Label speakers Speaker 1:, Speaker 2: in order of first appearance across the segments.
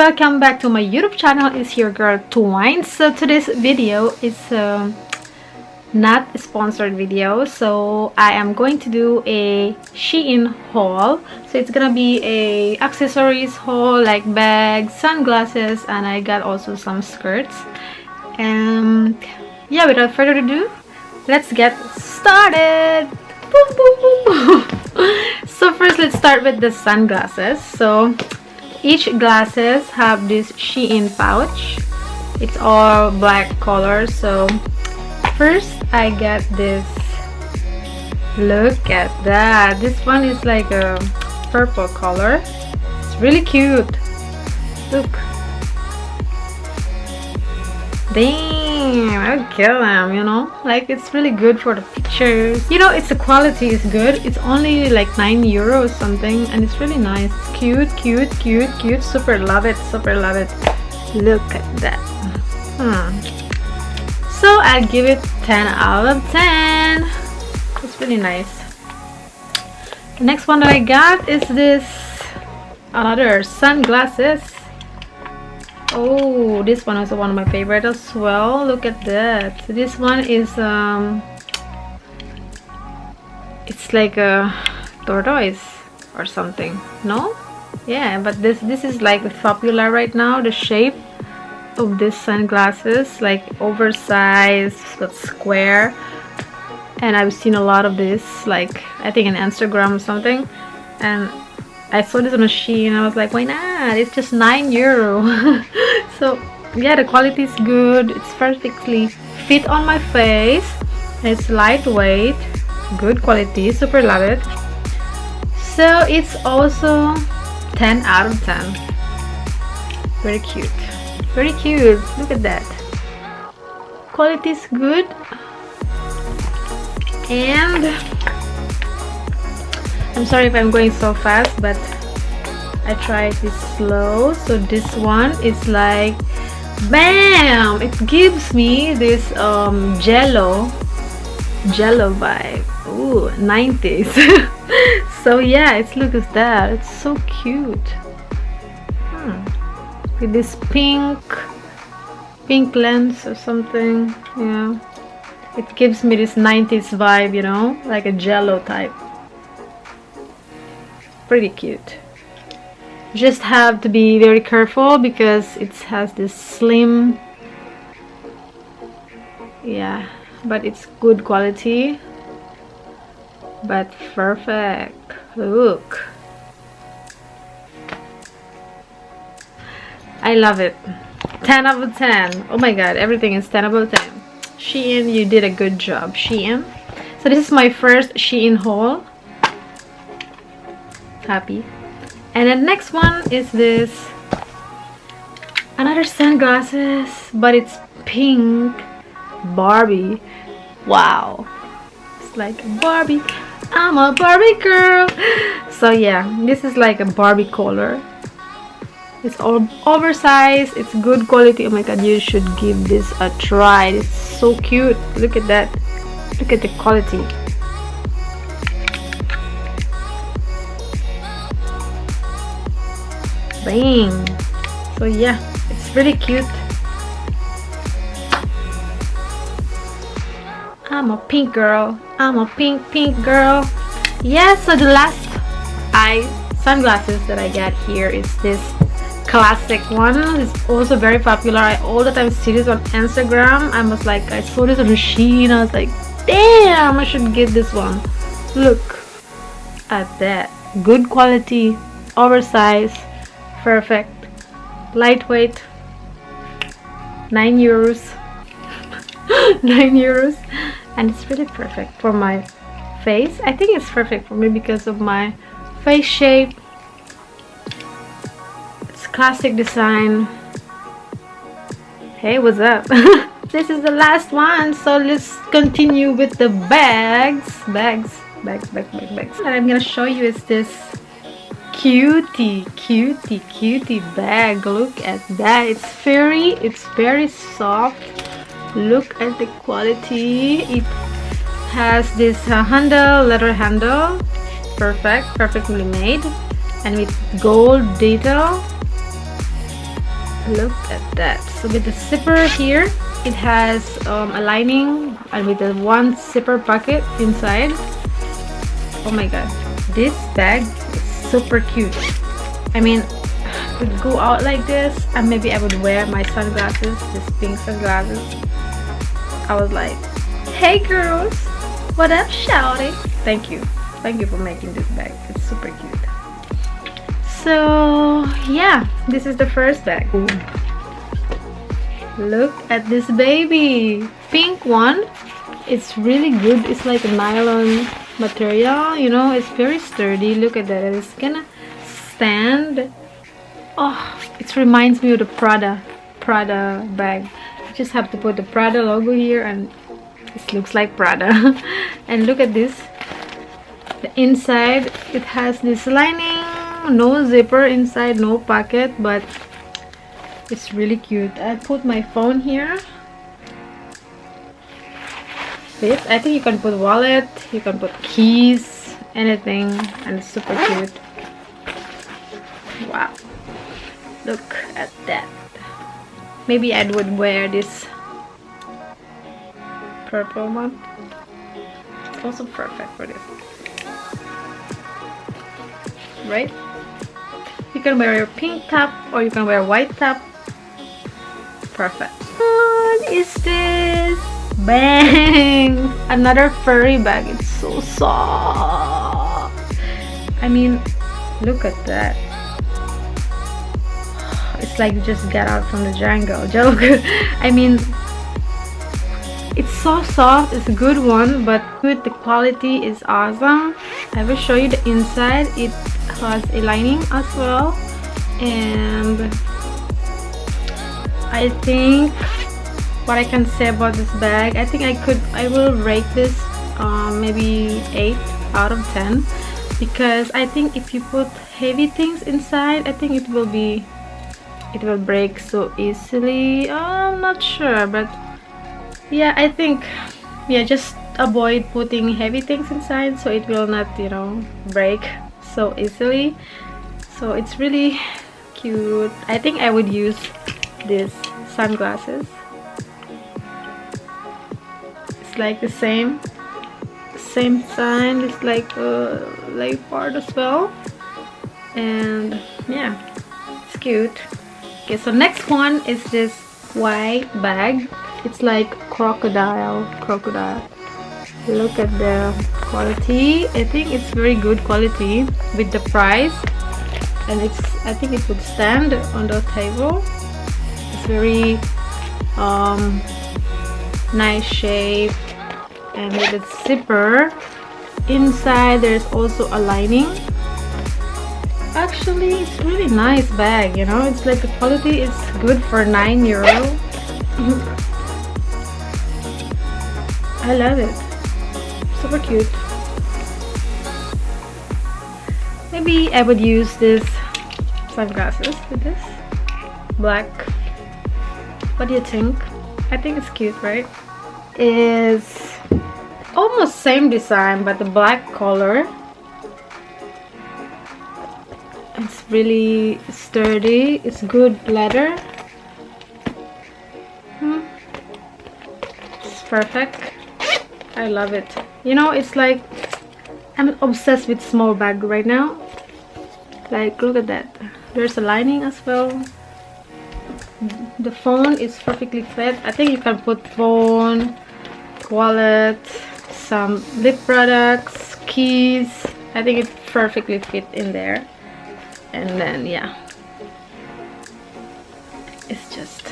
Speaker 1: welcome back to my youtube channel. It's your girl twine so today's video is uh, not a sponsored video. So i am going to do a shein haul. So it's gonna be a accessories haul like bags sunglasses and i got also some skirts. And yeah without further ado let's get started. Boom, boom, boom, so first let's start with the sunglasses. So each glasses have this Shein pouch. It's all black color so first I get this. Look at that. This one is like a purple color. It's really cute. Look. Damn I kill them you know? Like it's really good for the pictures you know it's the quality is good. It's only like 9 euros something and it's really nice. Cute cute cute cute. Super love it super love it. Look at that. Hmm. so I'll give it 10 out of 10 it's really nice. The next one that I got is this another sunglasses oh this one is one of my favorite as well. Look at that. This one is um it's like a tortoise or something no? Yeah but this this is like popular right now the shape of this sunglasses like oversized but square. And I've seen a lot of this like I think in Instagram or something. And I saw this Shein I was like why not? It's just 9 euro. So yeah the quality is good. It's perfectly fit on my face. It's lightweight. Good quality. Super love it. So it's also 10 out of 10 very cute. Very cute. Look at that. Quality is good. And I'm sorry if I'm going so fast but I tried this slow. So this one is like bam! It gives me this um jello jello vibe. Ooh, 90s so yeah it's look at that. It's so cute. Hmm. with this pink pink lens or something yeah. It gives me this 90s vibe you know like a jello type pretty cute. Just have to be very careful because it has this slim yeah but it's good quality. But perfect. Look. I love it. 10 out of 10 oh my god everything is 10 out of 10 Shein you did a good job Shein. So this is my first Shein haul happy. And the next one is this. Another sunglasses but it's pink. Barbie. Wow. It's like Barbie. I'm a Barbie girl. So yeah this is like a Barbie color. It's all oversized. It's good quality. Oh my god you should give this a try. It's so cute. Look at that. Look at the quality so yeah it's really cute. I'm a pink girl. I'm a pink pink girl. Yeah so the last eye sunglasses that I got here is this classic one. It's also very popular. I all the time see this on Instagram. I was like I saw this on Shein I was like damn I should get this one. Look at that. Good quality oversized perfect. Lightweight. 9 euros. 9 euros. And it's really perfect for my face. I think it's perfect for me because of my face shape. It's classic design. Hey what's up? This is the last one so let's continue with the bags. Bags. Bags bags bags bags. And I'm gonna show you is this cutie cutie cutie bag. Look at that. It's very it's very soft. Look at the quality. It has this uh, handle leather handle. Perfect perfectly made. And with gold detail. Look at that. So with the zipper here it has um, a lining and with the one zipper pocket inside. Oh my god. This bag super cute. I mean would go out like this and maybe I would wear my sunglasses this pink sunglasses. I was like hey girls what up shouty thank you. Thank you for making this bag. It's super cute. So yeah this is the first bag. Ooh. look at this baby. Pink one. It's really good. It's like a nylon material you know it's very sturdy. Look at that it's gonna stand. Oh it reminds me of the prada prada bag. You just have to put the prada logo here and it looks like prada. And look at this. The inside it has this lining. No zipper inside no pocket but it's really cute. I put my phone here i think you can put wallet you can put keys anything and it's super cute. Wow. Look at that. Maybe I would wear this purple one. It's also perfect for this. Right? You can wear your pink top or you can wear white top. Perfect. What is this bang! Another furry bag. It's so soft. I mean look at that. It's like you just got out from the jungle. Joke. I mean it's so soft. It's a good one but good. The quality is awesome. I will show you the inside. It has a lining as well. And I think what I can say about this bag. I think I could I will rate this um, maybe 8 out of 10 because I think if you put heavy things inside I think it will be it will break so easily. I'm not sure but yeah I think yeah just avoid putting heavy things inside so it will not you know break so easily. So it's really cute. I think I would use these sunglasses like the same same sign it's like a light part as well. And yeah it's cute. Okay so next one is this white bag. It's like crocodile crocodile. Look at the quality. I think it's very good quality with the price. And it's i think it would stand on the table. It's very um nice shape and with the zipper inside there's also a lining. Actually it's really nice bag you know? It's like the quality is good for nine euro. I love it. Super cute. Maybe I would use this sunglasses with this. Black. What do you think? I think it's cute right? Is almost same design but the black color it's really sturdy. It's good leather. Hmm. it's perfect. I love it. You know it's like I'm obsessed with small bag right now. Like look at that. There's a lining as well. The phone is perfectly fit I think you can put phone wallet some lip products keys. I think it perfectly fit in there. And then yeah. It's just.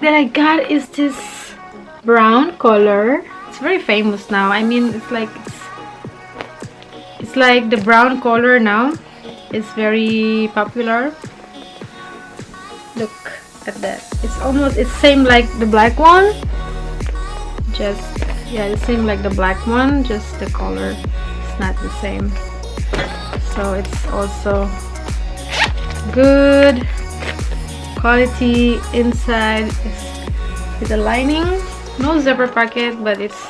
Speaker 1: That I got is this brown color. It's very famous now. I mean it's like it's, it's like the brown color now it's very popular. Look at that it's almost it's same like the black one. Just yeah it's same like the black one just the color It's not the same. So it's also good. Quality inside with a lining. No zipper pocket but it's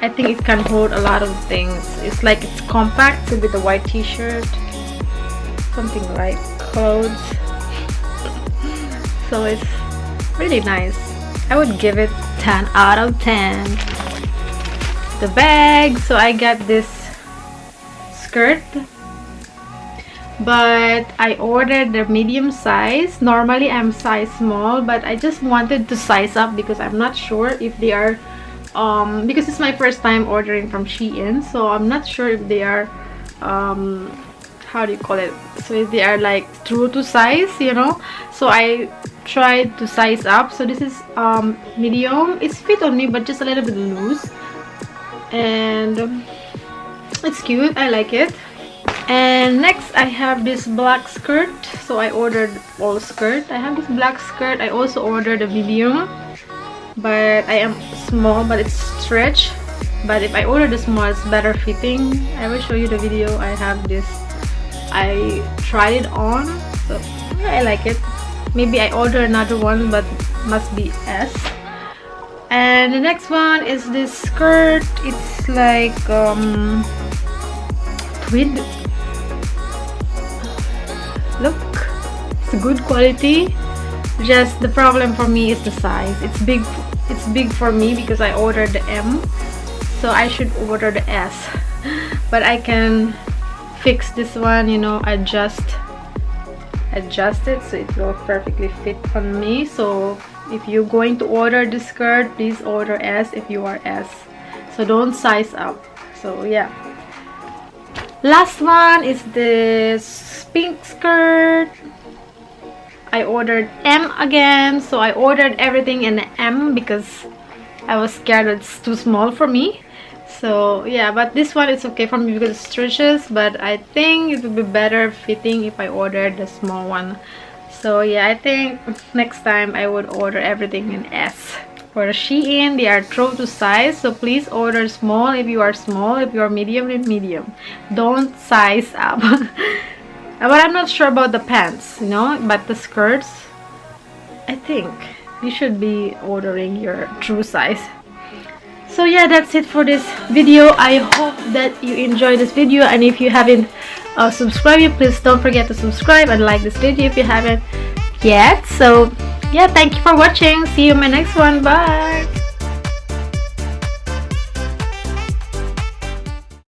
Speaker 1: I think it can hold a lot of things. It's like it's compact with the white t-shirt. Something like clothes so it's really nice. I would give it 10 out of 10 the bag so I got this skirt but I ordered the medium size. Normally I'm size small but I just wanted to size up because I'm not sure if they are um, because it's my first time ordering from Shein so I'm not sure if they are um, how do you call it? So they are like true to size you know? So I tried to size up. So this is um, medium. It's fit on me but just a little bit loose. And it's cute. I like it. And next I have this black skirt. So I ordered all skirt. I have this black skirt. I also ordered a medium. But I am small but it's stretch. But if I order the small it's better fitting. I will show you the video. I have this I tried it on so yeah, I like it. Maybe I order another one but must be S. And the next one is this skirt. It's like um tweed look it's good quality. Just the problem for me is the size. It's big it's big for me because I ordered the M. So I should order the S. But I can fix this one you know adjust adjust it so it will perfectly fit on me. So if you're going to order this skirt please order S if you are S so don't size up. So yeah. Last one is this pink skirt. I ordered M again. So I ordered everything in M because I was scared it's too small for me so yeah but this one is okay for me because it stretches but I think it would be better fitting if I ordered the small one. So yeah I think next time I would order everything in S. For Shein they are true to size so please order small if you are small if you are medium then medium. Don't size up. But I'm not sure about the pants you know but the skirts I think you should be ordering your true size so yeah that's it for this video. I hope that you enjoyed this video and if you haven't uh, subscribed yet please don't forget to subscribe and like this video if you haven't yet. So yeah thank you for watching. See you in my next one. Bye